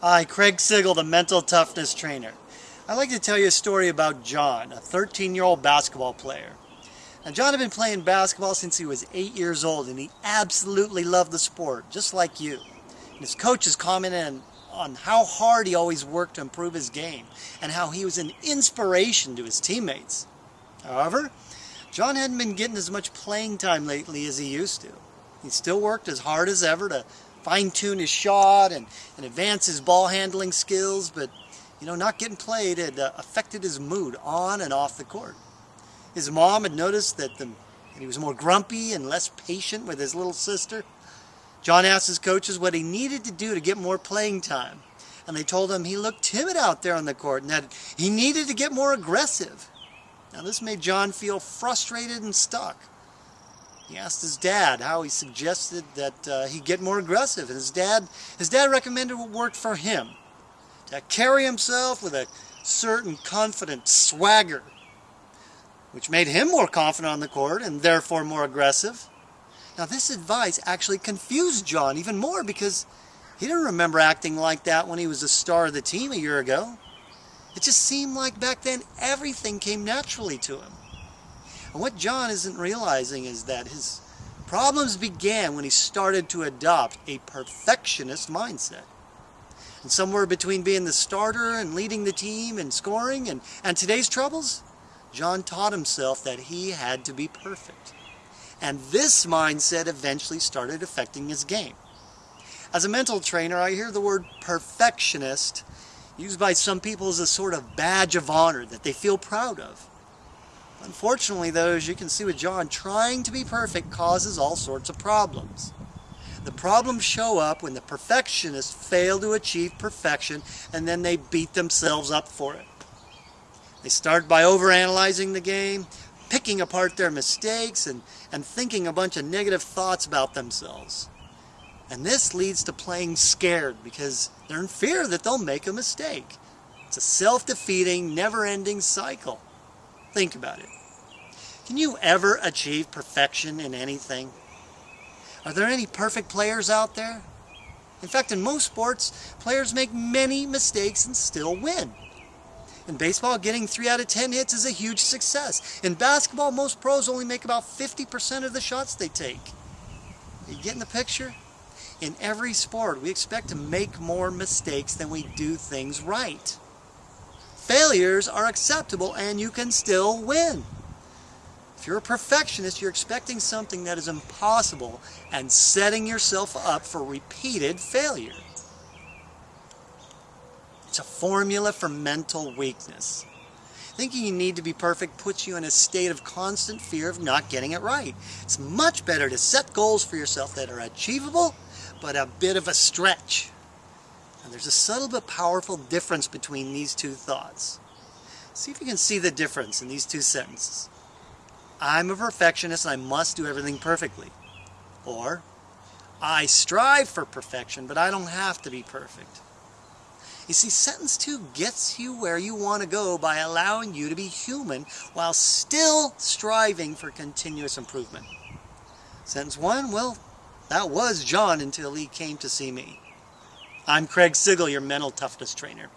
Hi, Craig Sigl, the mental toughness trainer. I'd like to tell you a story about John, a 13-year-old basketball player. Now, John had been playing basketball since he was 8 years old, and he absolutely loved the sport, just like you. And his coaches commented on how hard he always worked to improve his game, and how he was an inspiration to his teammates. However, John hadn't been getting as much playing time lately as he used to. He still worked as hard as ever to fine-tune his shot and, and advance his ball handling skills, but you know, not getting played had uh, affected his mood on and off the court. His mom had noticed that, the, that he was more grumpy and less patient with his little sister. John asked his coaches what he needed to do to get more playing time. And they told him he looked timid out there on the court and that he needed to get more aggressive. Now this made John feel frustrated and stuck. He asked his dad how he suggested that uh, he get more aggressive. And his dad, his dad recommended what worked for him. To carry himself with a certain confident swagger, which made him more confident on the court and therefore more aggressive. Now this advice actually confused John even more because he didn't remember acting like that when he was the star of the team a year ago. It just seemed like back then everything came naturally to him. And what John isn't realizing is that his problems began when he started to adopt a perfectionist mindset. And somewhere between being the starter and leading the team and scoring and, and today's troubles, John taught himself that he had to be perfect. And this mindset eventually started affecting his game. As a mental trainer, I hear the word perfectionist used by some people as a sort of badge of honor that they feel proud of. Unfortunately, though, as you can see with John, trying to be perfect causes all sorts of problems. The problems show up when the perfectionists fail to achieve perfection and then they beat themselves up for it. They start by overanalyzing the game, picking apart their mistakes, and, and thinking a bunch of negative thoughts about themselves. And this leads to playing scared because they're in fear that they'll make a mistake. It's a self-defeating, never-ending cycle. Think about it. Can you ever achieve perfection in anything? Are there any perfect players out there? In fact, in most sports, players make many mistakes and still win. In baseball, getting 3 out of 10 hits is a huge success. In basketball, most pros only make about 50% of the shots they take. You getting the picture? In every sport, we expect to make more mistakes than we do things right. Failures are acceptable and you can still win. If you're a perfectionist, you're expecting something that is impossible and setting yourself up for repeated failure. It's a formula for mental weakness. Thinking you need to be perfect puts you in a state of constant fear of not getting it right. It's much better to set goals for yourself that are achievable, but a bit of a stretch. And there's a subtle but powerful difference between these two thoughts. See if you can see the difference in these two sentences. I'm a perfectionist and I must do everything perfectly. Or, I strive for perfection, but I don't have to be perfect. You see, sentence two gets you where you want to go by allowing you to be human while still striving for continuous improvement. Sentence one, well, that was John until he came to see me. I'm Craig Sigl, your mental toughness trainer.